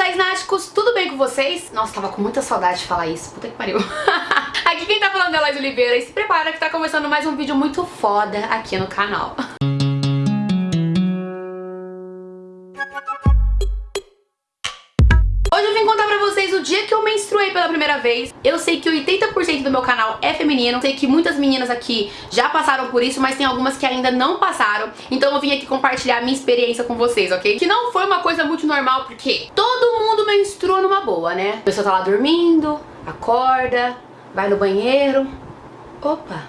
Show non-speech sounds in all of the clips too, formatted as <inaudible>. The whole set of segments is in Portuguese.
casais náticos, tudo bem com vocês? Nossa, tava com muita saudade de falar isso, puta que pariu. <laughs> aqui quem tá falando é a Laís Oliveira e se prepara que tá começando mais um vídeo muito foda aqui no canal. Vim contar pra vocês o dia que eu menstruei pela primeira vez. Eu sei que 80% do meu canal é feminino, sei que muitas meninas aqui já passaram por isso, mas tem algumas que ainda não passaram. Então eu vim aqui compartilhar a minha experiência com vocês, ok? Que não foi uma coisa muito normal, porque todo mundo menstrua numa boa, né? A pessoa tá lá dormindo, acorda, vai no banheiro. Opa,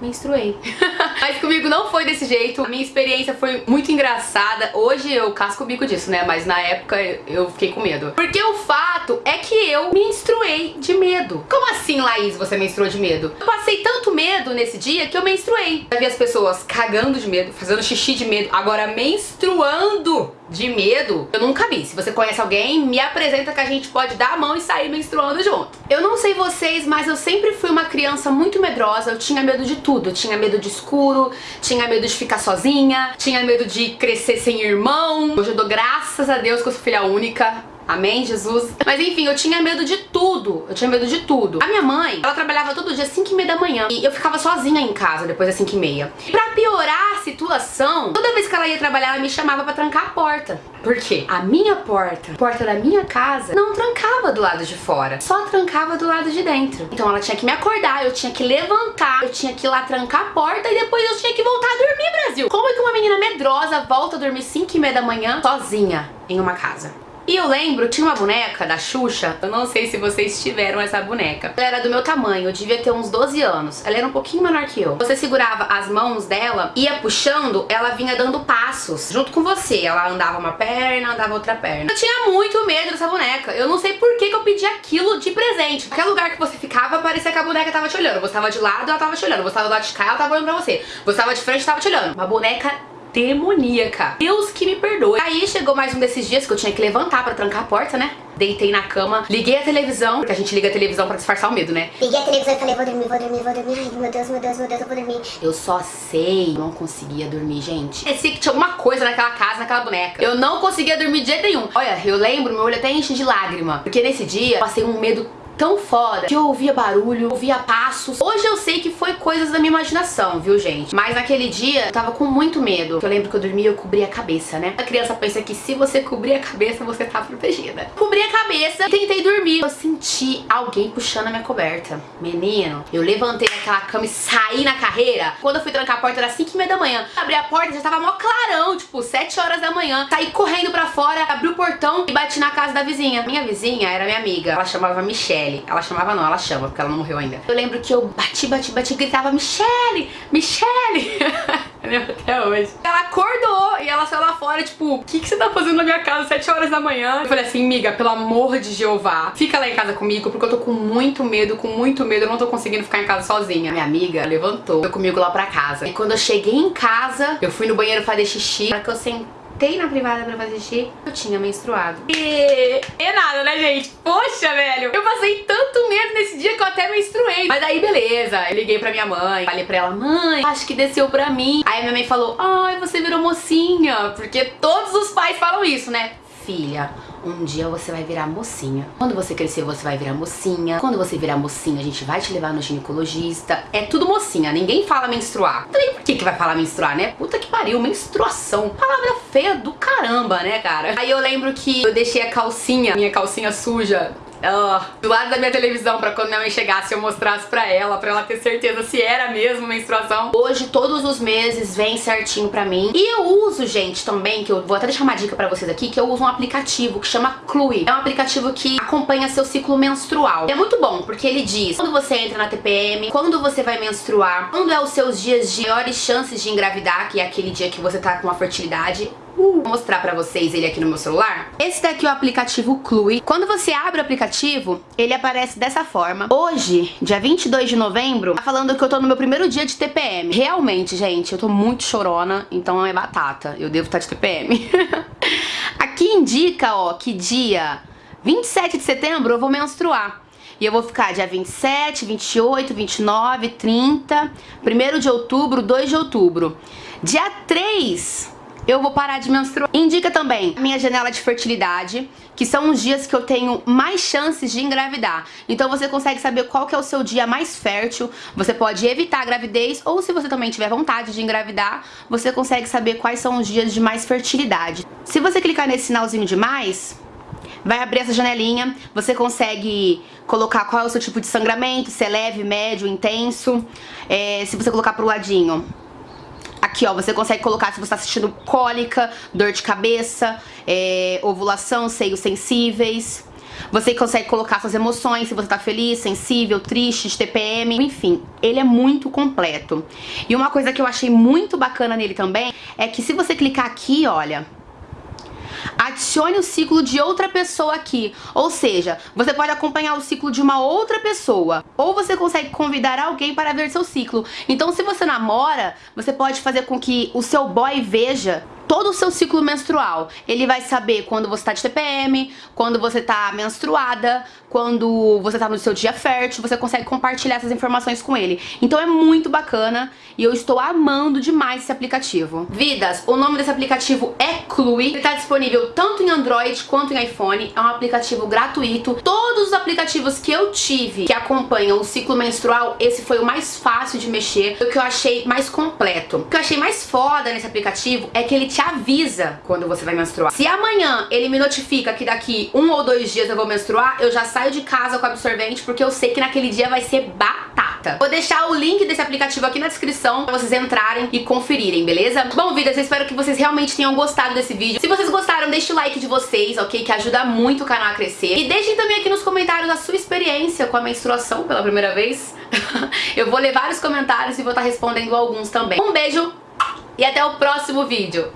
menstruei. <laughs> Mas não foi desse jeito. A minha experiência foi muito engraçada. Hoje eu casco o bico disso, né? Mas na época eu fiquei com medo. Porque o fato é que eu menstruei de medo. Como assim, Laís, você menstruou de medo? Eu passei tanto medo nesse dia que eu menstruei. Eu vi as pessoas cagando de medo, fazendo xixi de medo, agora menstruando de medo, eu nunca vi. Se você conhece alguém, me apresenta que a gente pode dar a mão e sair menstruando junto. Eu não sei vocês, mas eu sempre fui uma criança muito medrosa, eu tinha medo de tudo. Eu tinha medo de escuro, tinha medo de ficar sozinha, tinha medo de crescer sem irmão. Hoje eu dou graças a Deus que eu sou filha única, Amém, Jesus? Mas enfim, eu tinha medo de tudo. Eu tinha medo de tudo. A minha mãe, ela trabalhava todo dia às 5 e meia da manhã. E eu ficava sozinha em casa depois das 5 e meia. Pra piorar a situação, toda vez que ela ia trabalhar, ela me chamava pra trancar a porta. Por quê? A minha porta, a porta da minha casa, não trancava do lado de fora. Só trancava do lado de dentro. Então ela tinha que me acordar, eu tinha que levantar, eu tinha que ir lá trancar a porta e depois eu tinha que voltar a dormir, Brasil. Como é que uma menina medrosa volta a dormir 5 e meia da manhã sozinha em uma casa? E eu lembro, tinha uma boneca da Xuxa, eu não sei se vocês tiveram essa boneca. Ela era do meu tamanho, eu devia ter uns 12 anos. Ela era um pouquinho menor que eu. Você segurava as mãos dela, ia puxando, ela vinha dando passos junto com você. Ela andava uma perna, andava outra perna. Eu tinha muito medo dessa boneca. Eu não sei por que, que eu pedi aquilo de presente. Qualquer lugar que você ficava, parecia que a boneca tava te olhando. Você tava de lado, ela tava te olhando. Você tava do lado de cá, ela tava olhando pra você. Você tava de frente, tava te olhando. Uma boneca demoníaca. Deus que me perdoe. Aí chegou mais um desses dias que eu tinha que levantar pra trancar a porta, né? Deitei na cama, liguei a televisão, porque a gente liga a televisão pra disfarçar o medo, né? Liguei a televisão e falei, vou dormir, vou dormir, vou dormir. Ai, meu Deus, meu Deus, meu Deus, eu vou dormir. Eu só sei, não conseguia dormir, gente. Parecia que tinha alguma coisa naquela casa, naquela boneca. Eu não conseguia dormir de jeito nenhum. Olha, eu lembro, meu olho até enche de lágrima. Porque nesse dia, eu passei um medo tão foda que eu ouvia barulho, ouvia passos. Hoje eu sei que foi coisas da minha imaginação, viu, gente? Mas naquele dia eu tava com muito medo. Eu lembro que eu dormia e eu cobria a cabeça, né? A criança pensa que se você cobrir a cabeça, você tá protegida. Cobri a cabeça e tentei dormir. Eu senti alguém puxando a minha coberta. Menino, eu levantei daquela cama e saí na carreira. Quando eu fui trancar a porta era 5 e meia da manhã. Abri a porta já tava mó clarão, tipo 7 horas da manhã. Saí correndo pra fora, abri o portão e bati na casa da vizinha. Minha vizinha era minha amiga. Ela chamava Michelle. Michelle. Ela chamava não, ela chama, porque ela não morreu ainda. Eu lembro que eu bati, bati, bati, gritava Michelle, Michelle. <laughs> eu lembro até hoje. Ela acordou e ela saiu lá fora, tipo, o que, que você tá fazendo na minha casa 7 horas da manhã? Eu falei assim, miga, pelo amor de Jeová, fica lá em casa comigo, porque eu tô com muito medo, com muito medo, eu não tô conseguindo ficar em casa sozinha. Minha amiga levantou, foi comigo lá pra casa. E quando eu cheguei em casa, eu fui no banheiro fazer xixi, para que eu sentei sentei na privada pra fazer xixi, eu tinha menstruado. E é nada, né, gente? Poxa, velho, eu passei tanto medo nesse dia que eu até menstruei. Mas aí, beleza, eu liguei pra minha mãe, falei pra ela, mãe, acho que desceu pra mim. Aí minha mãe falou, ai, você virou mocinha, porque todos os pais falam isso, né? Filha, um dia você vai virar mocinha. Quando você crescer, você vai virar mocinha. Quando você virar mocinha, a gente vai te levar no ginecologista. É tudo mocinha, ninguém fala menstruar. Também por que que vai falar menstruar, né? Puta pariu, menstruação. Palavra feia do caramba, né, cara? Aí eu lembro que eu deixei a calcinha, minha calcinha suja, do lado da minha televisão pra quando minha mãe chegasse eu mostrasse pra ela, pra ela ter certeza se era mesmo menstruação. Hoje, todos os meses, vem certinho pra mim. E eu uso, gente, também, que eu vou até deixar uma dica pra vocês aqui, que eu uso um aplicativo que chama Clue. É um aplicativo que acompanha seu ciclo menstrual. É muito bom, porque ele diz quando você entra na TPM, quando você vai menstruar, quando é os seus dias de maiores chances de engravidar, que é aquele dia que você tá com a fertilidade, vou mostrar pra vocês ele aqui no meu celular. Esse daqui é o aplicativo Clue. Quando você abre o aplicativo, ele aparece dessa forma. Hoje, dia 22 de novembro, tá falando que eu tô no meu primeiro dia de TPM. Realmente, gente, eu tô muito chorona, então é batata. Eu devo estar de TPM. <laughs> aqui indica, ó, que dia 27 de setembro eu vou menstruar. E eu vou ficar dia 27, 28, 29, 30, 1 de outubro, 2 de outubro. Dia 3 eu vou parar de menstruar. Indica também a minha janela de fertilidade, que são os dias que eu tenho mais chances de engravidar. Então você consegue saber qual que é o seu dia mais fértil, você pode evitar a gravidez, ou se você também tiver vontade de engravidar, você consegue saber quais são os dias de mais fertilidade. Se você clicar nesse sinalzinho de mais, vai abrir essa janelinha, você consegue colocar qual é o seu tipo de sangramento, se é leve, médio, intenso, é, se você colocar pro ladinho Aqui, ó, você consegue colocar se você tá assistindo cólica, dor de cabeça, é, ovulação, seios sensíveis. Você consegue colocar suas emoções, se você tá feliz, sensível, triste, TPM, enfim, ele é muito completo. E uma coisa que eu achei muito bacana nele também é que se você clicar aqui, olha, adicione o ciclo de outra pessoa aqui. Ou seja, você pode acompanhar o ciclo de uma outra pessoa. Ou você consegue convidar alguém para ver seu ciclo. Então se você namora, você pode fazer com que o seu boy veja todo o seu ciclo menstrual. Ele vai saber quando você tá de TPM, quando você tá menstruada, quando você tá no seu dia fértil, você consegue compartilhar essas informações com ele. Então é muito bacana e eu estou amando demais esse aplicativo. Vidas, o nome desse aplicativo é Clue, ele tá disponível tanto em Android quanto em iPhone, é um aplicativo gratuito. Todos os aplicativos que eu tive que acompanham o ciclo menstrual, esse foi o mais fácil de mexer, o que eu achei mais completo. O que eu achei mais foda nesse aplicativo é que ele te avisa quando você vai menstruar. Se amanhã ele me notifica que daqui um ou dois dias eu vou menstruar, eu já saio de casa com absorvente porque eu sei que naquele dia vai ser batata. Vou deixar o link desse aplicativo aqui na descrição pra vocês entrarem e conferirem, beleza? Bom, vidas, eu espero que vocês realmente tenham gostado desse vídeo. Se vocês gostaram, deixe o like de vocês, ok? Que ajuda muito o canal a crescer. E deixem também aqui nos comentários a sua experiência com a menstruação pela primeira vez. <laughs> eu vou ler vários comentários e vou estar respondendo alguns também. Um beijo e até o próximo vídeo.